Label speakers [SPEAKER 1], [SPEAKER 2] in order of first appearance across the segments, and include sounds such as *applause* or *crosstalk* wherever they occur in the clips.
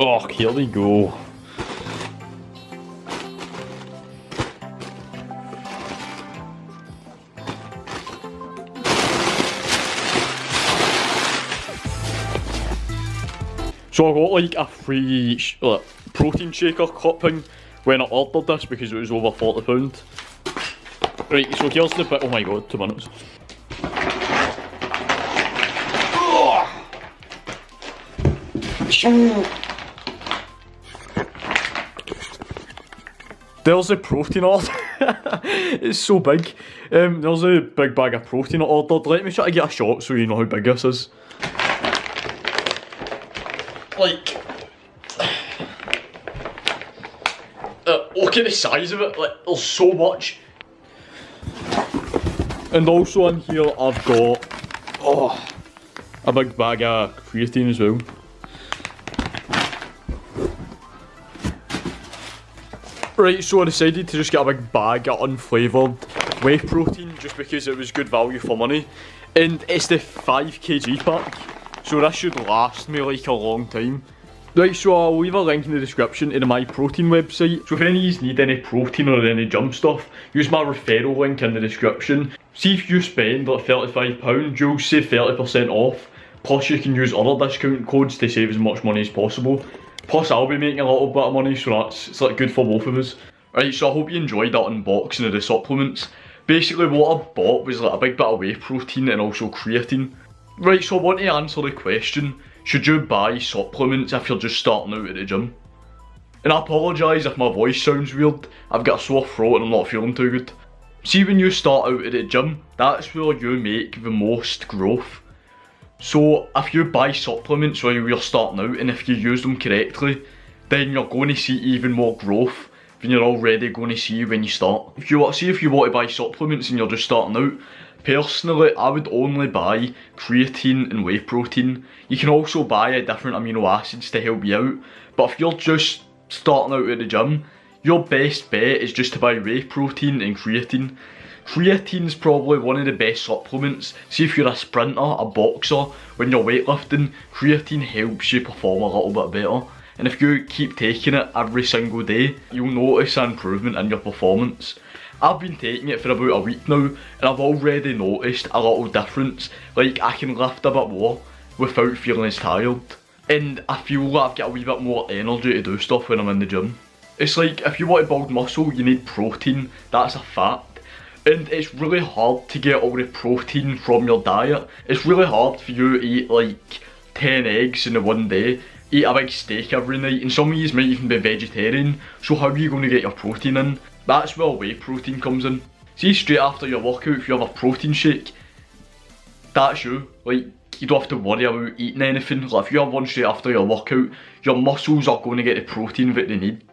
[SPEAKER 1] Oh, here we go. So I got like a free like, uh, protein shaker cupping when I ordered this because it was over £40. Right, so here's the bit, oh my god, two minutes. There's a protein order. *laughs* it's so big. Um, there's a big bag of protein ordered. Let me try to get a shot so you know how big this is. Like, uh, look at the size of it. Like, there's so much. And also in here I've got oh a big bag of creatine as well. Right, so I decided to just get a big bag of unflavoured whey protein just because it was good value for money. And it's the 5kg pack, so this should last me like a long time. Right, so I'll leave a link in the description to the My Protein website. So if any of you need any protein or any jump stuff, use my referral link in the description. See if you spend like £35, you'll save 30% off. Plus you can use other discount codes to save as much money as possible. Plus I'll be making a little bit of money, so that's it's like good for both of us. Right, so I hope you enjoyed that unboxing of the supplements. Basically what I bought was like a big bit of whey protein and also creatine. Right, so I want to answer the question, should you buy supplements if you're just starting out at the gym? And I apologise if my voice sounds weird, I've got a sore throat and I'm not feeling too good. See when you start out at the gym, that's where you make the most growth. So if you buy supplements while you're starting out and if you use them correctly, then you're going to see even more growth than you're already going to see when you start. If you want see if you want to buy supplements and you're just starting out, personally I would only buy creatine and whey protein. You can also buy a different amino acids to help you out, but if you're just starting out at the gym, your best bet is just to buy whey protein and creatine Creatine's probably one of the best supplements. See if you're a sprinter, a boxer, when you're weightlifting, creatine helps you perform a little bit better. And if you keep taking it every single day, you'll notice an improvement in your performance. I've been taking it for about a week now and I've already noticed a little difference. Like I can lift a bit more without feeling as tired. And I feel like I've got a wee bit more energy to do stuff when I'm in the gym. It's like if you want to build muscle you need protein, that's a fact and it's really hard to get all the protein from your diet. It's really hard for you to eat like 10 eggs in a one day, eat a big steak every night, and some of you might even be vegetarian, so how are you going to get your protein in? That's where whey protein comes in. See straight after your workout, if you have a protein shake, that's you. Like, you don't have to worry about eating anything. Like, if you have one straight after your workout, your muscles are going to get the protein that they need.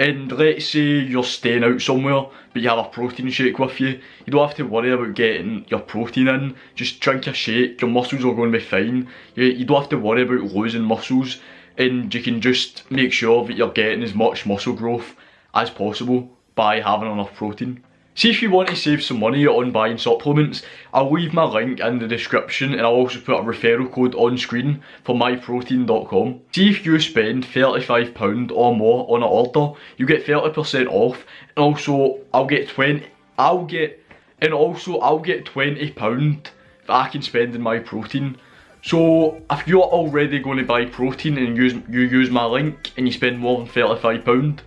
[SPEAKER 1] And let's say you're staying out somewhere, but you have a protein shake with you. You don't have to worry about getting your protein in. Just drink your shake, your muscles are going to be fine. You, you don't have to worry about losing muscles. And you can just make sure that you're getting as much muscle growth as possible by having enough protein. See if you want to save some money on buying supplements, I'll leave my link in the description and I'll also put a referral code on screen for myprotein.com. See if you spend £35 or more on an order, you get 30% off and also I'll get 20 I'll get and also I'll get £20 that I can spend in my protein. So if you're already going to buy protein and use, you use my link and you spend more than £35,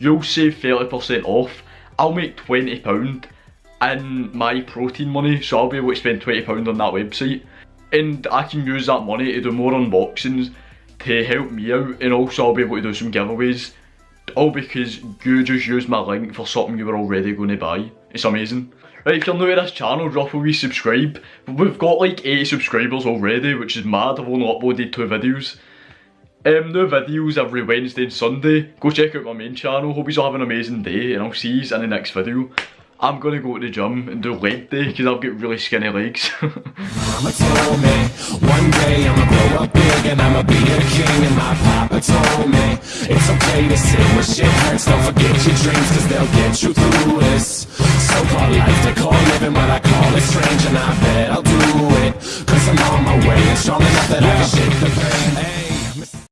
[SPEAKER 1] you'll save 30% off I'll make £20 in my protein money, so I'll be able to spend £20 on that website. And I can use that money to do more unboxings to help me out, and also I'll be able to do some giveaways. All because you just used my link for something you were already going to buy. It's amazing. Right, if you're new to this channel, drop a wee subscribe. We've got like 80 subscribers already, which is mad. I've only uploaded two videos. Um, new videos every Wednesday and Sunday. Go check out my main channel. Hope you all have an amazing day and I'll see you in the next video. I'm gonna go to the gym and do leg day because I've got really skinny legs. *laughs* Mama told me one day I'ma grow up big and I'ma be a king and my papa told me it's okay to sit when shit hurts. Don't forget your dreams cause they'll get you through this. So called life they call living but I call it strange and I bet I'll do it. Cause I'm on my way and strong enough that I can shake the pain.